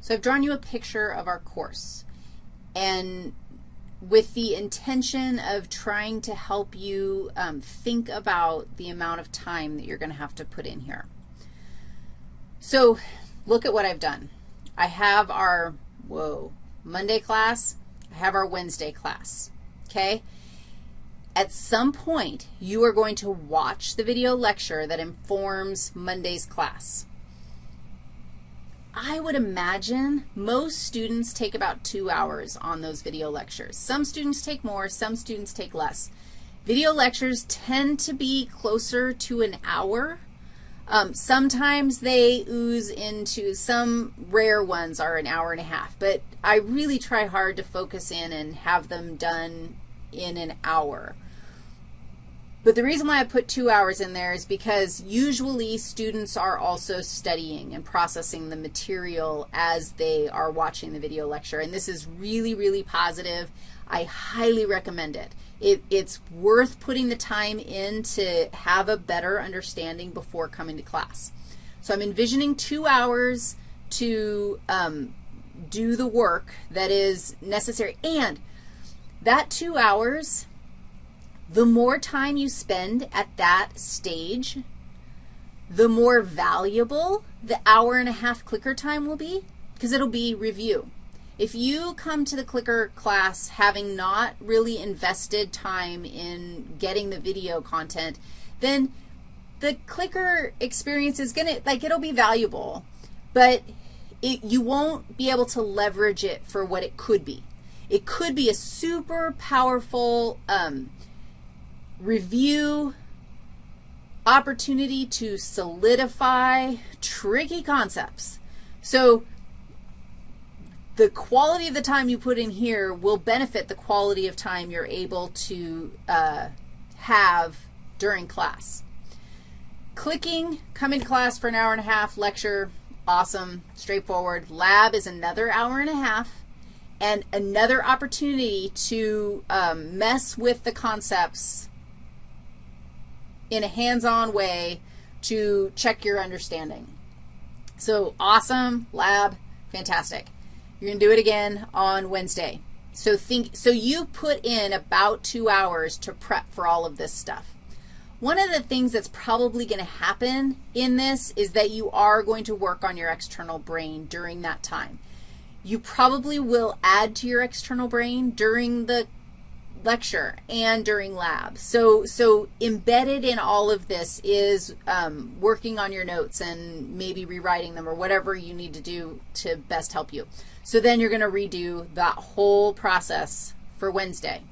So I've drawn you a picture of our course, and with the intention of trying to help you um, think about the amount of time that you're going to have to put in here. So look at what I've done. I have our, whoa, Monday class. I have our Wednesday class, okay? At some point, you are going to watch the video lecture that informs Monday's class. I would imagine most students take about two hours on those video lectures. Some students take more, some students take less. Video lectures tend to be closer to an hour. Um, sometimes they ooze into, some rare ones are an hour and a half, but I really try hard to focus in and have them done in an hour. But the reason why I put two hours in there is because usually students are also studying and processing the material as they are watching the video lecture. And this is really, really positive. I highly recommend it. it. It's worth putting the time in to have a better understanding before coming to class. So I'm envisioning two hours to um, do the work that is necessary. And that two hours the more time you spend at that stage, the more valuable the hour and a half clicker time will be because it'll be review. If you come to the clicker class having not really invested time in getting the video content, then the clicker experience is going to, like, it'll be valuable, but it, you won't be able to leverage it for what it could be. It could be a super powerful um, review, opportunity to solidify tricky concepts. So the quality of the time you put in here will benefit the quality of time you're able to uh, have during class. Clicking, come in class for an hour and a half, lecture, awesome, straightforward. Lab is another hour and a half and another opportunity to um, mess with the concepts in a hands-on way to check your understanding. So awesome, lab, fantastic. You're going to do it again on Wednesday. So think, so you put in about two hours to prep for all of this stuff. One of the things that's probably going to happen in this is that you are going to work on your external brain during that time. You probably will add to your external brain during the lecture and during lab. So, so embedded in all of this is um, working on your notes and maybe rewriting them or whatever you need to do to best help you. So then you're going to redo that whole process for Wednesday.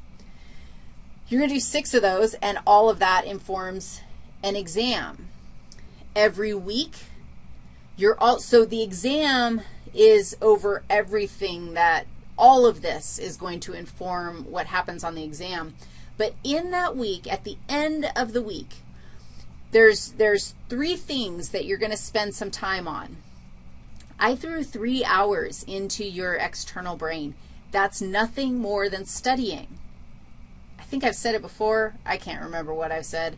You're going to do six of those, and all of that informs an exam. Every week, you're also, the exam is over everything that all of this is going to inform what happens on the exam. But in that week, at the end of the week, there's, there's three things that you're going to spend some time on. I threw three hours into your external brain. That's nothing more than studying. I think I've said it before. I can't remember what I've said.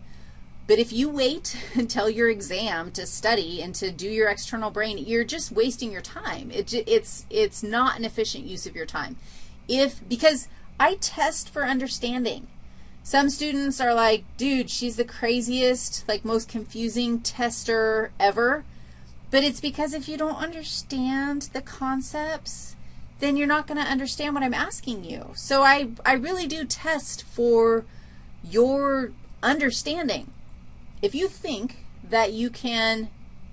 But if you wait until your exam to study and to do your external brain, you're just wasting your time. It, it's, it's not an efficient use of your time. If, because I test for understanding. Some students are like, dude, she's the craziest, like most confusing tester ever. But it's because if you don't understand the concepts, then you're not going to understand what I'm asking you. So I, I really do test for your understanding. If you think that you can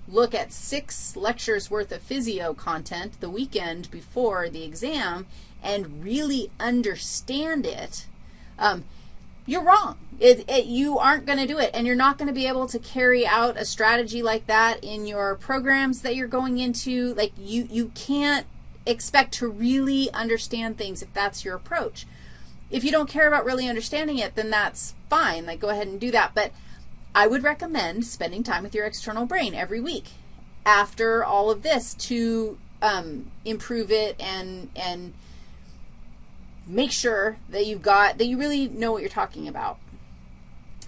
look at six lectures worth of physio content the weekend before the exam and really understand it, um, you're wrong. It, it, you aren't going to do it, and you're not going to be able to carry out a strategy like that in your programs that you're going into. Like, you, you can't expect to really understand things if that's your approach. If you don't care about really understanding it, then that's fine. Like, go ahead and do that. But I would recommend spending time with your external brain every week after all of this to um, improve it and, and make sure that you've got, that you really know what you're talking about.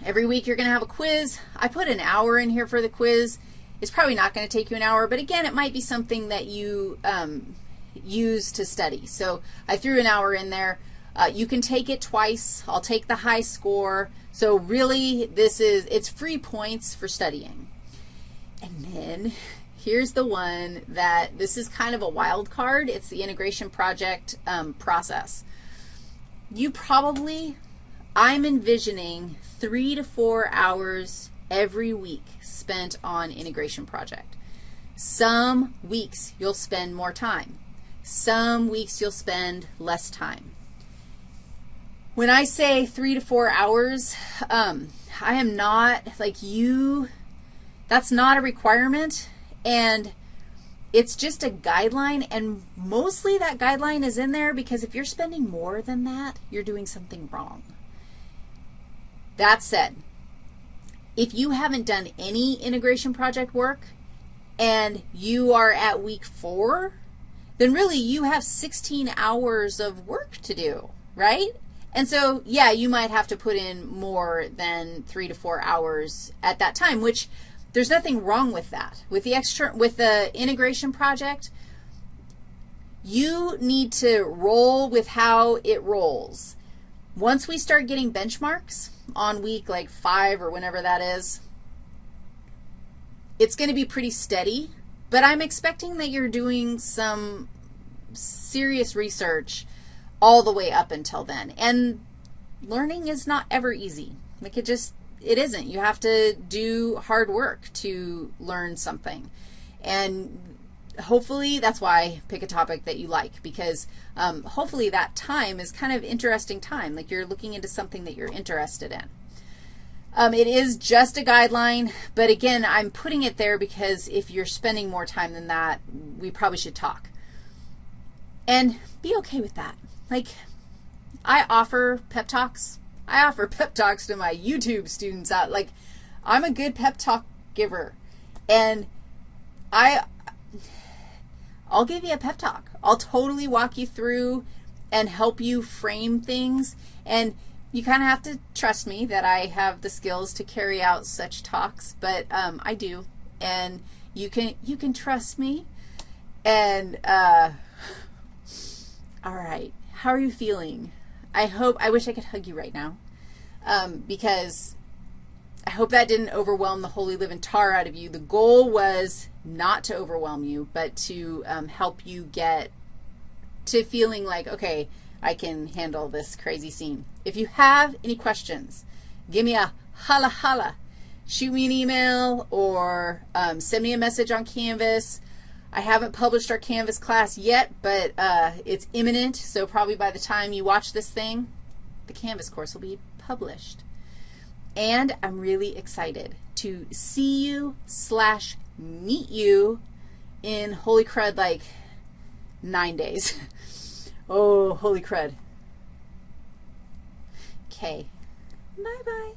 Every week you're going to have a quiz. I put an hour in here for the quiz. It's probably not going to take you an hour, but again, it might be something that you um, use to study. So I threw an hour in there. Uh, you can take it twice. I'll take the high score. So really, this is, it's free points for studying. And then here's the one that this is kind of a wild card. It's the integration project um, process. You probably, I'm envisioning three to four hours every week spent on integration project. Some weeks you'll spend more time. Some weeks you'll spend less time. When I say three to four hours, um, I am not, like you, that's not a requirement, and it's just a guideline, and mostly that guideline is in there because if you're spending more than that, you're doing something wrong. That said, if you haven't done any integration project work and you are at week four, then really you have 16 hours of work to do, right? And so, yeah, you might have to put in more than three to four hours at that time, which there's nothing wrong with that. With the extra, with the integration project, you need to roll with how it rolls. Once we start getting benchmarks on week like five or whenever that is, it's going to be pretty steady, but I'm expecting that you're doing some serious research all the way up until then. And learning is not ever easy. Like it just, it isn't. You have to do hard work to learn something. And hopefully that's why pick a topic that you like because um, hopefully that time is kind of interesting time, like you're looking into something that you're interested in. Um, it is just a guideline, but again, I'm putting it there because if you're spending more time than that, we probably should talk. And be okay with that. Like, I offer pep talks. I offer pep talks to my YouTube students out. Like, I'm a good pep talk giver. And I I'll give you a pep talk. I'll totally walk you through and help you frame things. And you kind of have to trust me that I have the skills to carry out such talks, but um, I do. And you can, you can trust me. And, uh, all right, how are you feeling? I hope, I wish I could hug you right now um, because I hope that didn't overwhelm the holy living tar out of you. The goal was not to overwhelm you, but to um, help you get to feeling like, okay, I can handle this crazy scene. If you have any questions, give me a holla holla. Shoot me an email or um, send me a message on Canvas. I haven't published our Canvas class yet, but uh, it's imminent, so probably by the time you watch this thing, the Canvas course will be published. And I'm really excited to see you slash meet you in Holy Crud like nine days. oh, holy crud. Okay. Bye-bye.